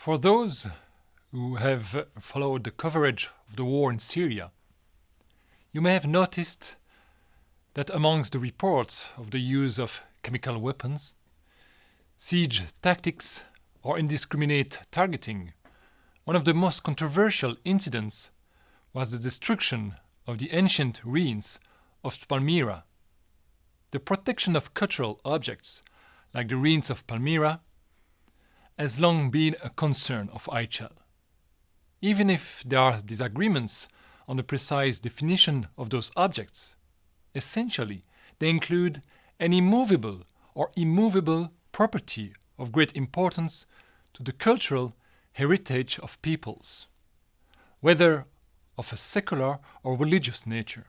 For those who have followed the coverage of the war in Syria, you may have noticed that amongst the reports of the use of chemical weapons, siege tactics, or indiscriminate targeting, one of the most controversial incidents was the destruction of the ancient ruins of Palmyra. The protection of cultural objects, like the ruins of Palmyra, has long been a concern of IHL. Even if there are disagreements on the precise definition of those objects, essentially they include any movable or immovable property of great importance to the cultural heritage of peoples, whether of a secular or religious nature.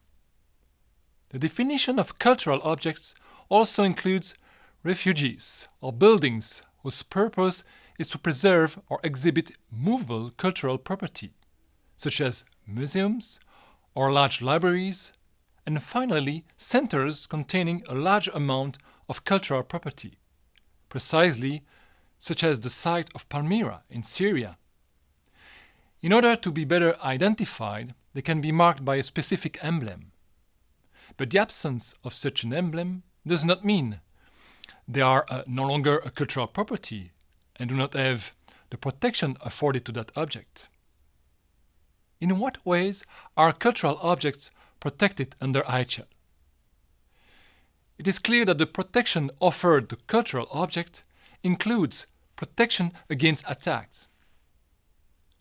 The definition of cultural objects also includes refuges or buildings whose purpose is to preserve or exhibit movable cultural property, such as museums or large libraries, and finally centers containing a large amount of cultural property, precisely such as the site of Palmyra in Syria. In order to be better identified, they can be marked by a specific emblem. But the absence of such an emblem does not mean they are uh, no longer a cultural property and do not have the protection afforded to that object. In what ways are cultural objects protected under IHL? It is clear that the protection offered to cultural object includes protection against attacks.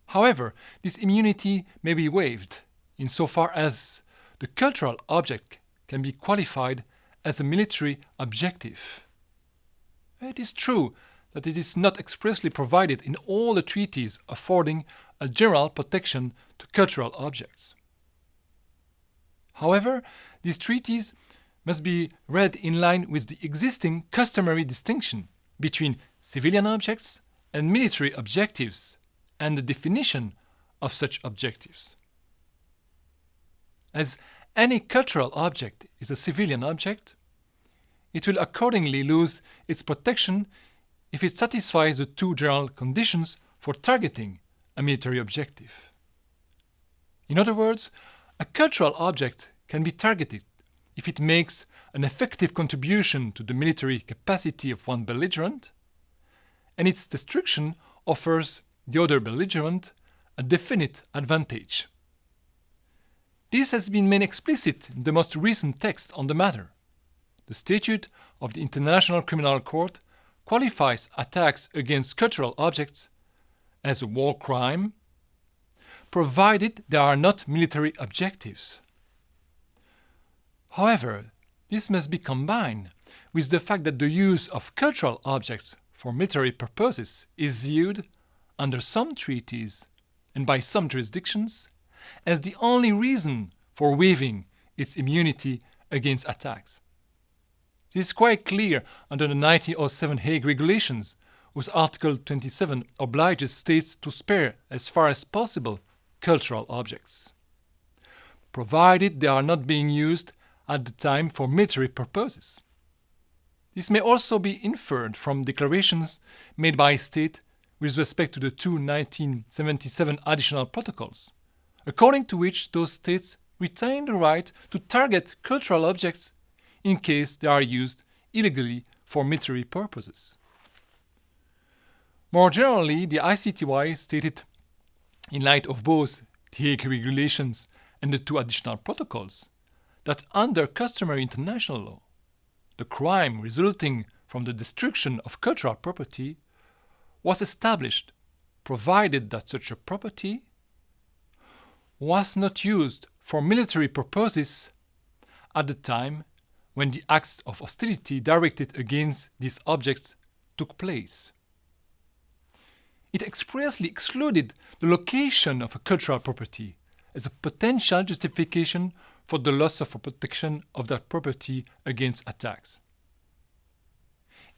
However, this immunity may be waived insofar as the cultural object can be qualified as a military objective. It is true that it is not expressly provided in all the treaties affording a general protection to cultural objects. However, these treaties must be read in line with the existing customary distinction between civilian objects and military objectives and the definition of such objectives. As any cultural object is a civilian object, it will accordingly lose its protection if it satisfies the two general conditions for targeting a military objective. In other words, a cultural object can be targeted if it makes an effective contribution to the military capacity of one belligerent, and its destruction offers the other belligerent a definite advantage. This has been made explicit in the most recent text on the matter. The Statute of the International Criminal Court qualifies attacks against cultural objects as a war crime, provided they are not military objectives. However, this must be combined with the fact that the use of cultural objects for military purposes is viewed, under some treaties and by some jurisdictions, as the only reason for waiving its immunity against attacks. It is quite clear under the 1907 Hague Regulations, whose Article 27 obliges states to spare, as far as possible, cultural objects, provided they are not being used at the time for military purposes. This may also be inferred from declarations made by a state with respect to the two 1977 additional protocols, according to which those states retain the right to target cultural objects in case they are used illegally for military purposes. More generally, the ICTY stated, in light of both the Hague regulations and the two additional protocols, that under customary international law, the crime resulting from the destruction of cultural property was established provided that such a property was not used for military purposes at the time when the acts of hostility directed against these objects took place. It expressly excluded the location of a cultural property as a potential justification for the loss of protection of that property against attacks.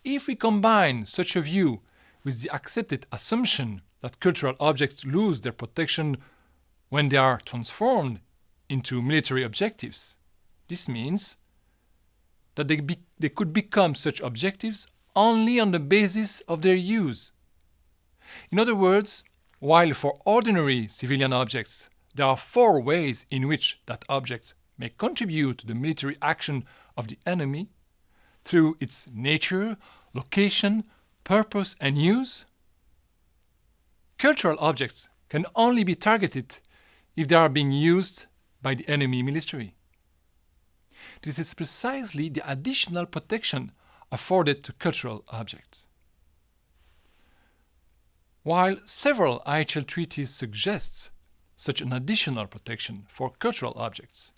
If we combine such a view with the accepted assumption that cultural objects lose their protection when they are transformed into military objectives, this means that they, be, they could become such objectives only on the basis of their use. In other words, while for ordinary civilian objects there are four ways in which that object may contribute to the military action of the enemy through its nature, location, purpose and use, cultural objects can only be targeted if they are being used by the enemy military. This is precisely the additional protection afforded to cultural objects. While several IHL treaties suggest such an additional protection for cultural objects,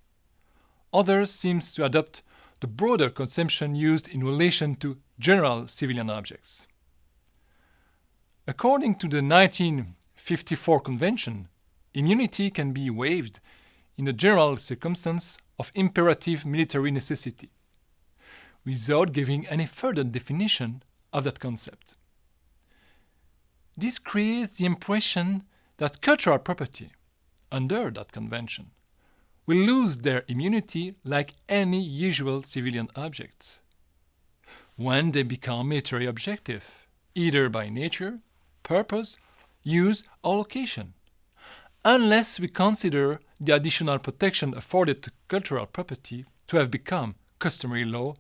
others seem to adopt the broader conception used in relation to general civilian objects. According to the 1954 Convention, immunity can be waived in a general circumstance of imperative military necessity, without giving any further definition of that concept. This creates the impression that cultural property, under that convention, will lose their immunity like any usual civilian object when they become military objective, either by nature, purpose, use, or location unless we consider the additional protection afforded to cultural property to have become customary law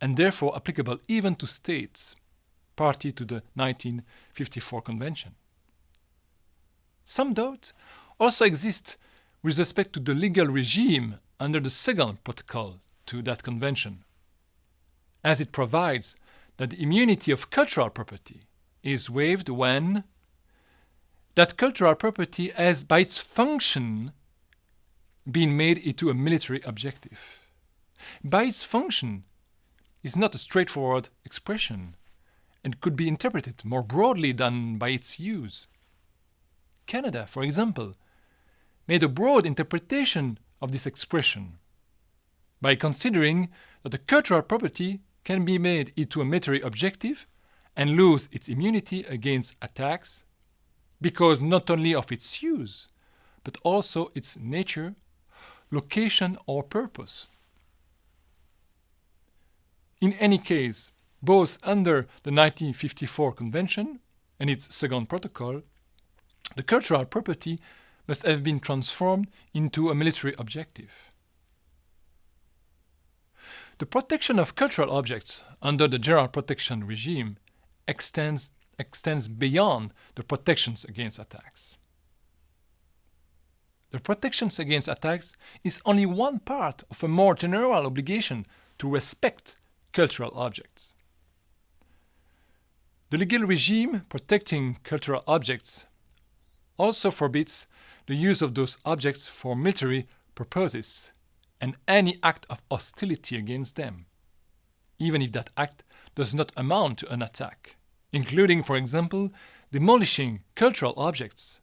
and therefore applicable even to states party to the 1954 Convention. Some doubt also exists with respect to the legal regime under the second protocol to that convention, as it provides that the immunity of cultural property is waived when that cultural property has by its function been made into a military objective. By its function is not a straightforward expression and could be interpreted more broadly than by its use. Canada, for example, made a broad interpretation of this expression by considering that a cultural property can be made into a military objective and lose its immunity against attacks because not only of its use, but also its nature, location or purpose. In any case, both under the 1954 Convention and its second protocol, the cultural property must have been transformed into a military objective. The protection of cultural objects under the general protection regime extends extends beyond the protections against attacks. The protections against attacks is only one part of a more general obligation to respect cultural objects. The legal regime protecting cultural objects also forbids the use of those objects for military purposes and any act of hostility against them, even if that act does not amount to an attack including, for example, demolishing cultural objects,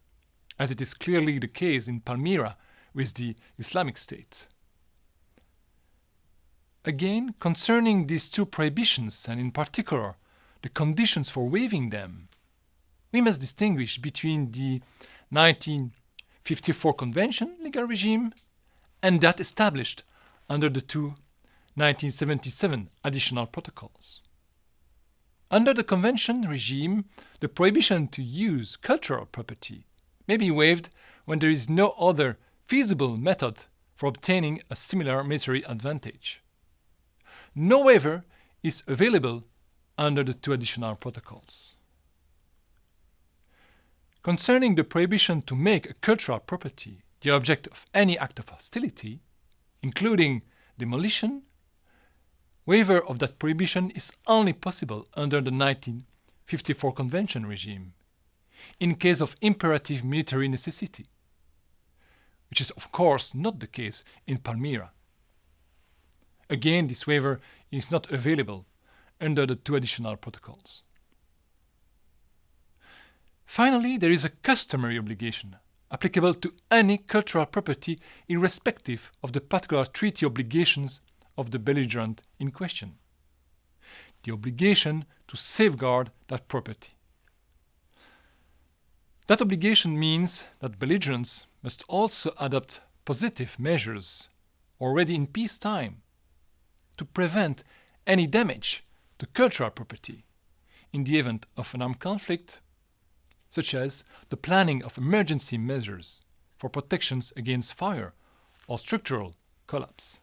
as it is clearly the case in Palmyra with the Islamic State. Again, concerning these two prohibitions, and in particular the conditions for waiving them, we must distinguish between the 1954 Convention legal regime and that established under the two 1977 additional protocols. Under the convention regime, the prohibition to use cultural property may be waived when there is no other feasible method for obtaining a similar military advantage. No waiver is available under the two additional protocols. Concerning the prohibition to make a cultural property the object of any act of hostility, including demolition, Waiver of that prohibition is only possible under the 1954 Convention regime, in case of imperative military necessity, which is of course not the case in Palmyra. Again, this waiver is not available under the two additional protocols. Finally, there is a customary obligation applicable to any cultural property irrespective of the particular treaty obligations of the belligerent in question. The obligation to safeguard that property. That obligation means that belligerents must also adopt positive measures already in peacetime to prevent any damage to cultural property in the event of an armed conflict, such as the planning of emergency measures for protections against fire or structural collapse.